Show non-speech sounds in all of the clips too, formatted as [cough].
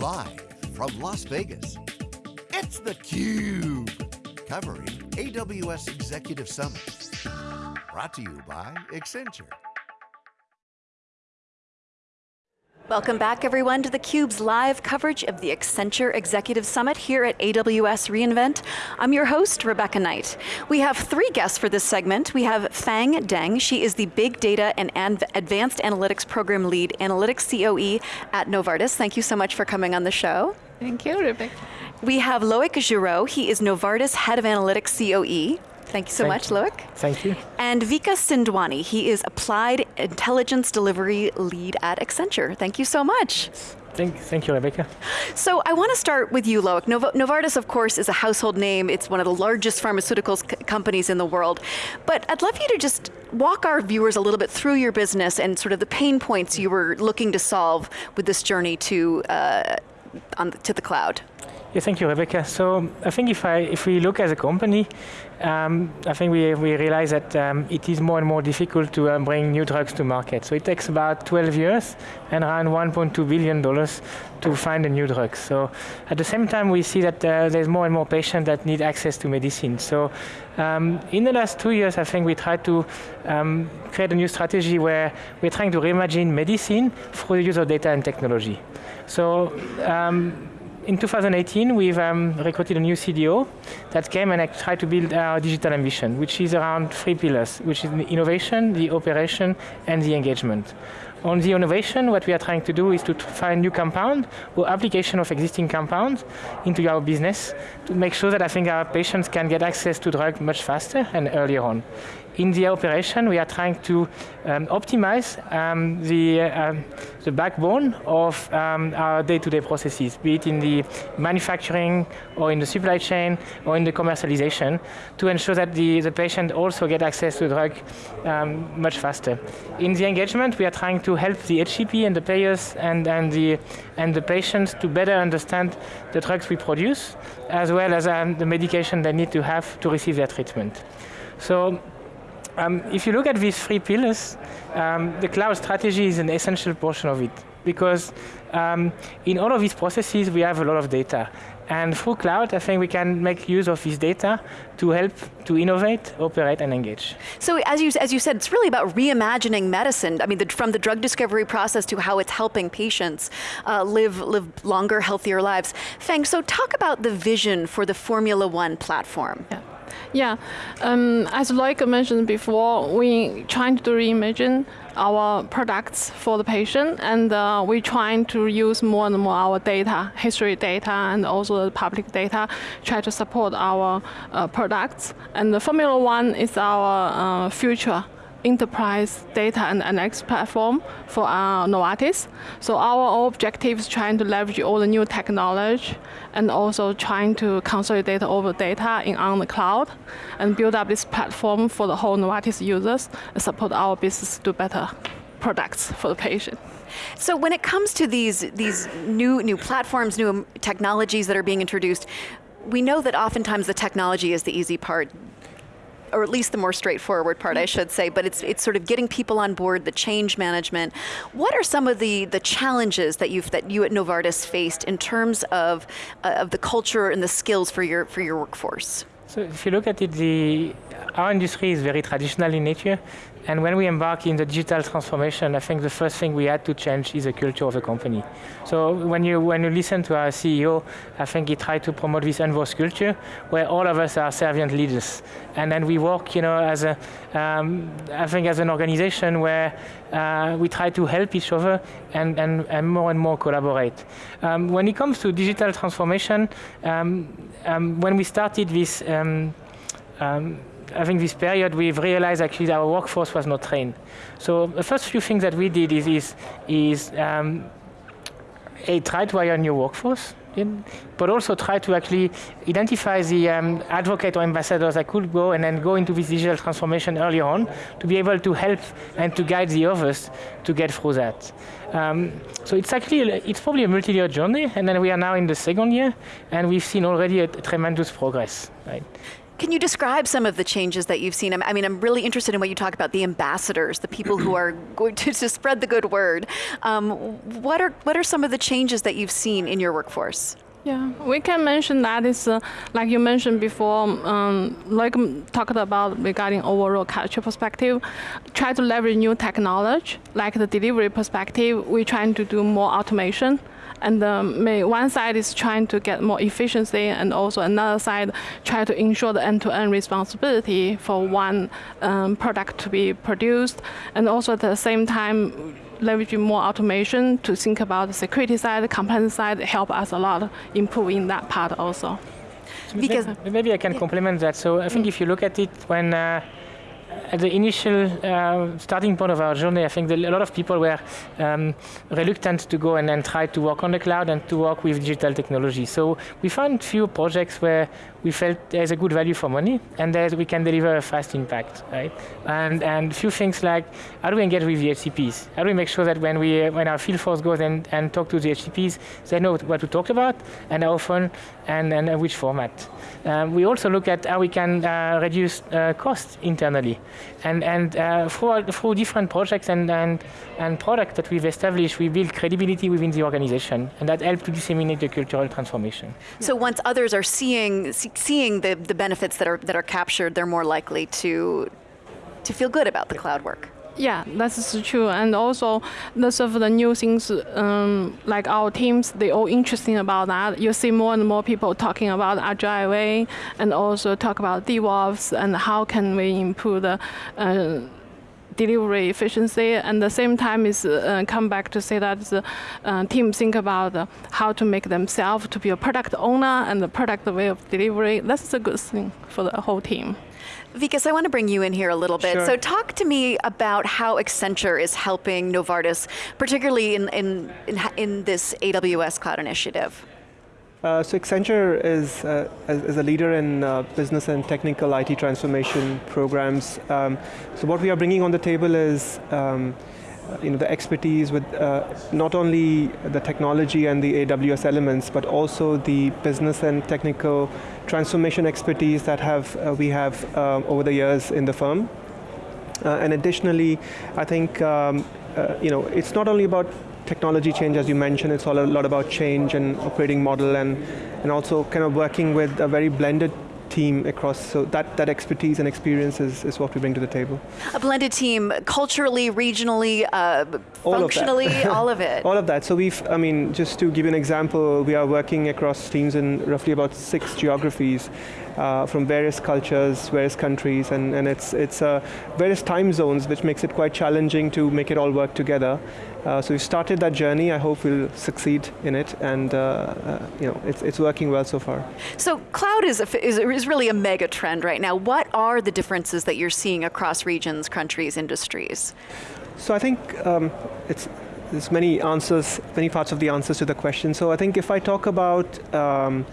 Live from Las Vegas, it's theCUBE, covering AWS Executive Summit. Brought to you by Accenture. Welcome back everyone to theCUBE's live coverage of the Accenture Executive Summit here at AWS reInvent. I'm your host, Rebecca Knight. We have three guests for this segment. We have Fang Deng, she is the Big Data and Advanced Analytics Program Lead, Analytics COE at Novartis. Thank you so much for coming on the show. Thank you, Rebecca. We have Loic Giraud, he is Novartis Head of Analytics COE. Thank you so Thank much, you. Loic. Thank you. And Vikas Sindwani, he is Applied Intelligence Delivery Lead at Accenture. Thank you so much. Thank, thank you, Rebecca. So I want to start with you, Loic. Nov Novartis, of course, is a household name. It's one of the largest pharmaceuticals companies in the world. But I'd love you to just walk our viewers a little bit through your business and sort of the pain points you were looking to solve with this journey to, uh, on the, to the cloud. Yeah, thank you, Rebecca. So I think if I if we look as a company, um, I think we we realize that um, it is more and more difficult to uh, bring new drugs to market. So it takes about 12 years and around 1.2 billion dollars to find a new drug. So at the same time, we see that uh, there's more and more patients that need access to medicine. So um, in the last two years, I think we tried to um, create a new strategy where we're trying to reimagine medicine through the use of data and technology. So um, in 2018, we've um, recruited a new CDO that came and tried to build our digital ambition, which is around three pillars, which is innovation, the operation, and the engagement. On the innovation, what we are trying to do is to find new compound or application of existing compounds into our business to make sure that I think our patients can get access to drug much faster and earlier on. In the operation, we are trying to um, optimize um, the, uh, the backbone of um, our day-to-day -day processes, be it in the manufacturing or in the supply chain or in the commercialization to ensure that the, the patient also get access to drug um, much faster. In the engagement, we are trying to help the HCP and the payers and, and, the, and the patients to better understand the drugs we produce, as well as um, the medication they need to have to receive their treatment. So um, if you look at these three pillars, um, the cloud strategy is an essential portion of it because um, in all of these processes we have a lot of data. And through cloud, I think we can make use of this data to help to innovate, operate, and engage. So as you, as you said, it's really about reimagining medicine. I mean, the, from the drug discovery process to how it's helping patients uh, live, live longer, healthier lives. Feng, so talk about the vision for the Formula One platform. Yeah. Yeah, um, as Loic mentioned before, we trying to reimagine our products for the patient, and uh, we trying to use more and more our data, history data, and also the public data, try to support our uh, products. And the Formula One is our uh, future enterprise data and analytics platform for our Novartis. So our objective is trying to leverage all the new technology and also trying to consolidate all the data in on the cloud and build up this platform for the whole Novartis users and support our business to do better products for the patient. So when it comes to these, these new, new platforms, new technologies that are being introduced, we know that oftentimes the technology is the easy part or at least the more straightforward part, I should say, but it's, it's sort of getting people on board, the change management. What are some of the, the challenges that, you've, that you at Novartis faced in terms of, uh, of the culture and the skills for your, for your workforce? So if you look at it, the, our industry is very traditional in nature. And when we embark in the digital transformation, I think the first thing we had to change is the culture of the company. So when you, when you listen to our CEO, I think he tried to promote this unbossed culture where all of us are servant leaders. And then we work, you know, as a, um, I think as an organization where uh, we try to help each other and, and, and more and more collaborate. Um, when it comes to digital transformation, um, um when we started this um, think this period we've realized actually our workforce was not trained. So the first few things that we did is, is, is um, a, try to hire new workforce, in, but also try to actually identify the um, advocate or ambassadors that could go and then go into this digital transformation early on to be able to help and to guide the others to get through that. Um, so it's actually, it's probably a multi-year journey and then we are now in the second year and we've seen already a, a tremendous progress. Right? Can you describe some of the changes that you've seen? I mean, I'm really interested in what you talk about, the ambassadors, the people who are [clears throat] going to, to spread the good word. Um, what, are, what are some of the changes that you've seen in your workforce? Yeah, we can mention that is uh, like you mentioned before, um, like talked about regarding overall culture perspective, try to leverage new technology, like the delivery perspective, we're trying to do more automation. And um, one side is trying to get more efficiency, and also another side try to ensure the end-to-end responsibility for one um, product to be produced, and also at the same time leveraging more automation to think about the security side, the compliance side, help us a lot improving that part also. Because maybe I can complement that. So I think if you look at it when uh, at the initial uh, starting point of our journey, I think a lot of people were um, reluctant to go and, and try to work on the cloud and to work with digital technology. So we found few projects where we felt there's a good value for money and that we can deliver a fast impact, right? And and few things like how do we engage with the HCPs? How do we make sure that when we when our field force goes and, and talk to the HCPs, they know what to talk about and how often and, and which format. Um, we also look at how we can uh, reduce uh, costs internally. And, and uh, through, through different projects and, and, and products that we've established, we build credibility within the organization, and that helps to disseminate the cultural transformation. So once others are seeing, seeing the, the benefits that are, that are captured, they're more likely to, to feel good about the cloud work. Yeah, that's true. And also, lots of the new things, um, like our teams, they all interesting about that. You see more and more people talking about agile way, and also talk about DevOps and how can we improve the. Uh, delivery efficiency and the same time is uh, come back to say that the uh, team think about how to make themselves to be a product owner and the product way of delivery. That's a good thing for the whole team. Vikas, I want to bring you in here a little bit. Sure. So talk to me about how Accenture is helping Novartis, particularly in, in, in, in this AWS Cloud Initiative. Uh, so Accenture is, uh, is a leader in uh, business and technical IT transformation programs. Um, so what we are bringing on the table is um, you know, the expertise with uh, not only the technology and the AWS elements, but also the business and technical transformation expertise that have uh, we have uh, over the years in the firm. Uh, and additionally, I think um, uh, you know, it's not only about technology change, as you mentioned, it's all a lot about change and operating model and, and also kind of working with a very blended team across, so that, that expertise and experience is, is what we bring to the table. A blended team, culturally, regionally, uh, all functionally, of all of it. [laughs] all of that. So we've, I mean, just to give you an example, we are working across teams in roughly about six geographies uh, from various cultures, various countries, and, and it's, it's uh, various time zones, which makes it quite challenging to make it all work together. Uh, so we started that journey. I hope we'll succeed in it, and uh, uh, you know, it's, it's working well so far. So cloud is, a, is, is really a mega trend right now. What are the differences that you're seeing across regions, countries, industries? So I think um, it's there's many answers, many parts of the answers to the question. So I think if I talk about um,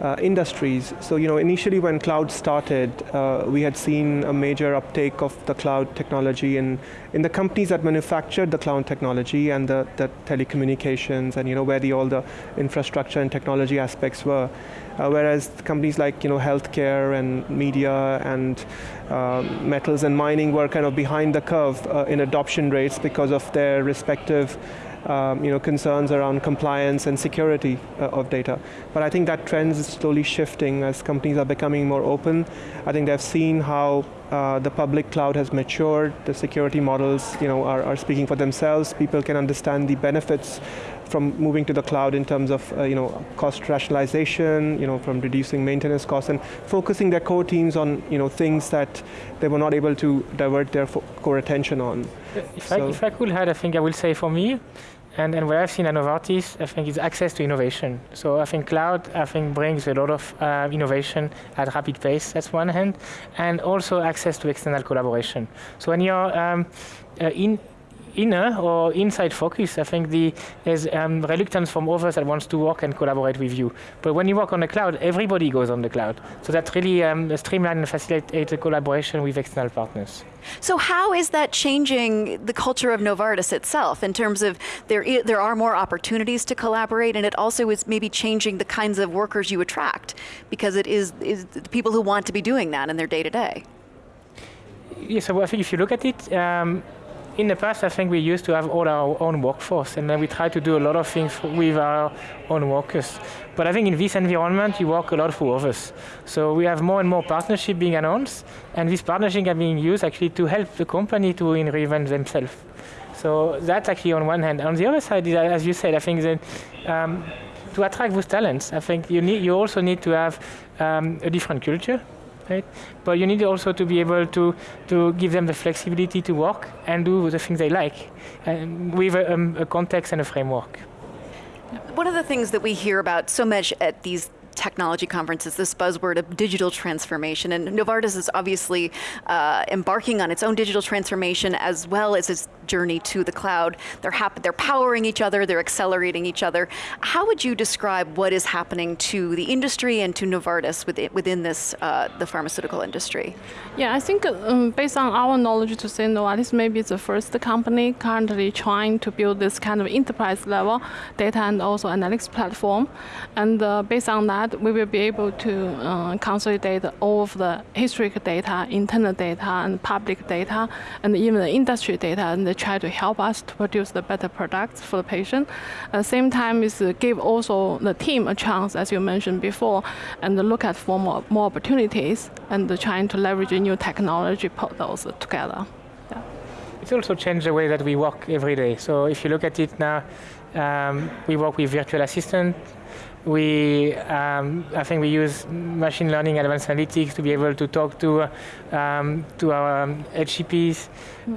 uh, industries. So you know, initially when cloud started, uh, we had seen a major uptake of the cloud technology in, in the companies that manufactured the cloud technology and the, the telecommunications and you know where the, all the infrastructure and technology aspects were. Uh, whereas companies like you know healthcare and media and um, metals and mining were kind of behind the curve uh, in adoption rates because of their respective um, you know, concerns around compliance and security uh, of data. But I think that trend is slowly shifting as companies are becoming more open. I think they've seen how uh, the public cloud has matured, the security models you know, are, are speaking for themselves, people can understand the benefits from moving to the cloud in terms of uh, you know cost rationalization, you know from reducing maintenance costs and focusing their core teams on you know things that they were not able to divert their core attention on. If, so I, if I could add, I think I will say for me, and, what I've seen at Novartis, I think is access to innovation. So I think cloud, I think brings a lot of uh, innovation at rapid pace, that's one hand, and also access to external collaboration. So when you're um, uh, in inner or inside focus, I think the, there's um, reluctance from others that wants to work and collaborate with you. But when you work on the cloud, everybody goes on the cloud. So that really um, streamline and facilitate the collaboration with external partners. So how is that changing the culture of Novartis itself in terms of there, there are more opportunities to collaborate and it also is maybe changing the kinds of workers you attract because it is, is the people who want to be doing that in their day to day? Yes, so I think if you look at it, um, in the past, I think we used to have all our own workforce, and then we try to do a lot of things with our own workers. But I think in this environment, you work a lot for others. So we have more and more partnership being announced, and these partnerships are being used actually to help the company to reinvent themselves. So that's actually on one hand. On the other side, as you said, I think that um, to attract those talents, I think you need you also need to have um, a different culture But you need also to be able to, to give them the flexibility to work and do the things they like and with a, um, a context and a framework. One of the things that we hear about so much at these technology conference is this buzzword of digital transformation. And Novartis is obviously uh, embarking on its own digital transformation as well as its journey to the cloud. They're, they're powering each other, they're accelerating each other. How would you describe what is happening to the industry and to Novartis within, this, uh, the pharmaceutical industry? Yeah, I think um, based on our knowledge to say Novartis maybe the first company currently trying to build this kind of enterprise level data and also analytics platform. And uh, based on that we will be able to uh, consolidate all of the historic data, internal data, and public data, and even the industry data, and they try to help us to produce the better products for the patient. At the same time, is give also the team a chance, as you mentioned before, and look at for more, more opportunities, and trying to leverage new technology, put those together. Yeah. It's also changed the way that we work every day. So if you look at it now, um, we work with virtual assistant, we, um, I think we use machine learning and advanced analytics to be able to talk to, um, to our um, HCPs.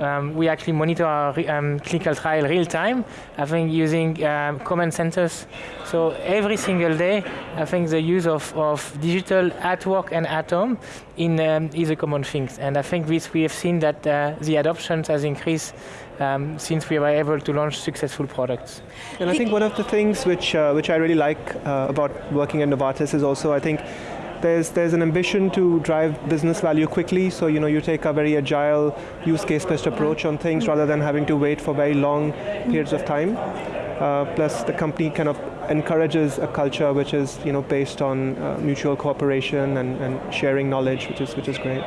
Um, we actually monitor our um, clinical trial real time, I think using um, command centers. So every single day, I think the use of, of digital at work and at home in, is a common thing. And I think this, we have seen that uh, the adoption has increased um, since we were able to launch successful products. And I think one of the things which, uh, which I really like uh, about working at Novartis is also, I think, there's, there's an ambition to drive business value quickly, so you know you take a very agile, use case-based approach on things rather than having to wait for very long periods of time. Uh, plus, the company kind of encourages a culture which is you know based on uh, mutual cooperation and, and sharing knowledge, which is which is great.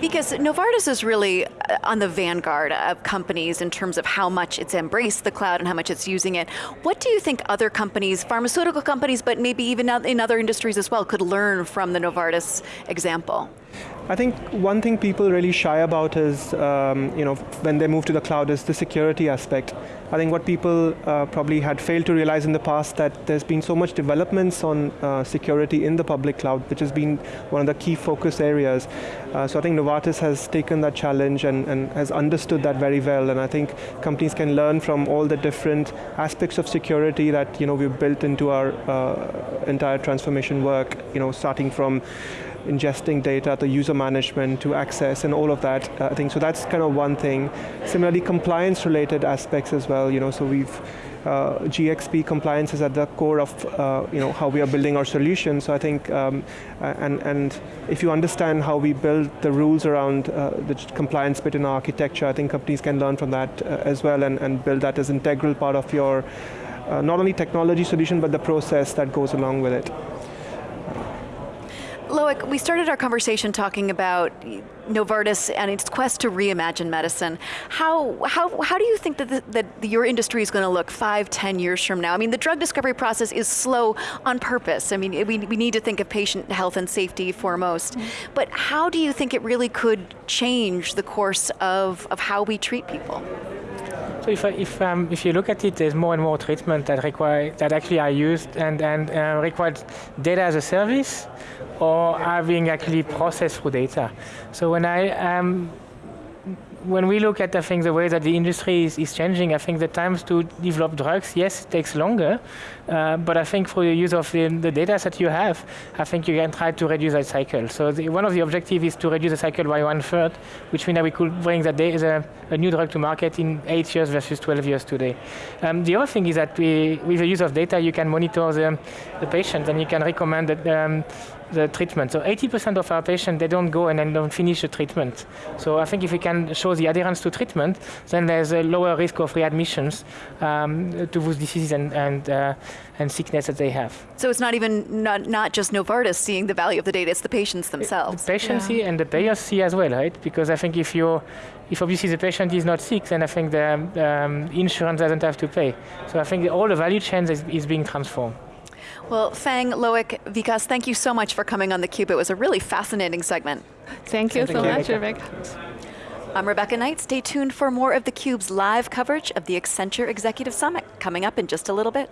Because Novartis is really on the vanguard of companies in terms of how much it's embraced the cloud and how much it's using it. What do you think other companies, pharmaceutical companies, but maybe even in other industries as well, could learn from the Novartis example? I think one thing people really shy about is, um, you know, when they move to the cloud is the security aspect. I think what people uh, probably had failed to realize in the past that there's been so much developments on uh, security in the public cloud, which has been one of the key focus areas. Uh, so I think Novartis has taken that challenge and, and has understood that very well, and I think companies can learn from all the different aspects of security that you know we've built into our uh, entire transformation work. You know, starting from ingesting data, the user management to access and all of that. Uh, I think so that's kind of one thing. Similarly, compliance related aspects as well, you know, so we've uh, GXP compliance is at the core of uh, you know how we are building our solution. So I think, um, and and if you understand how we build the rules around uh, the compliance bit in our architecture, I think companies can learn from that uh, as well and, and build that as integral part of your uh, not only technology solution but the process that goes along with it. Loic, we started our conversation talking about Novartis and its quest to reimagine medicine. How, how, how do you think that, the, that your industry is going to look five, ten years from now? I mean, the drug discovery process is slow on purpose. I mean, we, we need to think of patient health and safety foremost. Mm -hmm. But how do you think it really could change the course of, of how we treat people? So if, if, um, if you look at it, there's more and more treatment that require that actually are used and, and uh, require data as a service or are being actually processed through data. So when I um, when we look at, I think, the way that the industry is, is changing, I think the times to develop drugs, yes, it takes longer, uh, but I think for the use of the, the data that you have, I think you can try to reduce that cycle. So the, one of the objectives is to reduce the cycle by one third, which means that we could bring that the, a new drug to market in eight years versus 12 years today. Um, the other thing is that we, with the use of data, you can monitor the, the patient and you can recommend that, um, the treatment. So 80% of our patients, they don't go and then don't finish the treatment. So I think if we can show the adherence to treatment, then there's a lower risk of readmissions um, to those diseases and, and, uh, and sickness that they have. So it's not even not, not just Novartis seeing the value of the data; it's the patients themselves. The patients Yeah. see and the payers see as well, right? Because I think if you, if obviously the patient is not sick, then I think the um, insurance doesn't have to pay. So I think all the value chain is, is being transformed. Well, Fang, Loic, Vikas, thank you so much for coming on theCUBE. It was a really fascinating segment. Thank you Thank so you, much, Rebecca. Rebecca. I'm Rebecca Knight. Stay tuned for more of theCUBE's live coverage of the Accenture Executive Summit coming up in just a little bit.